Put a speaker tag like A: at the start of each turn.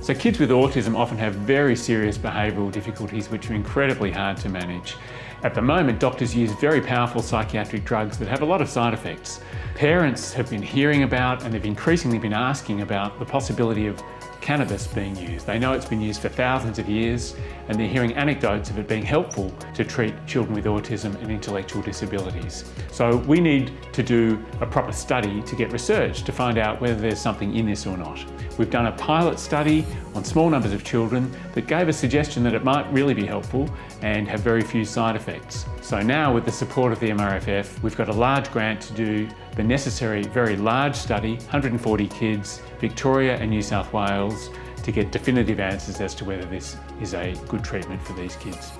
A: So kids with autism often have very serious behavioural difficulties which are incredibly hard to manage. At the moment, doctors use very powerful psychiatric drugs that have a lot of side effects. Parents have been hearing about and they've increasingly been asking about the possibility of cannabis being used. They know it's been used for thousands of years and they're hearing anecdotes of it being helpful to treat children with autism and intellectual disabilities. So we need to do a proper study to get research to find out whether there's something in this or not. We've done a pilot study on small numbers of children that gave a suggestion that it might really be helpful and have very few side effects. So now with the support of the MRFF, we've got a large grant to do the necessary very large study, 140 kids, Victoria and New South Wales, to get definitive answers as to whether this is a good treatment for these kids.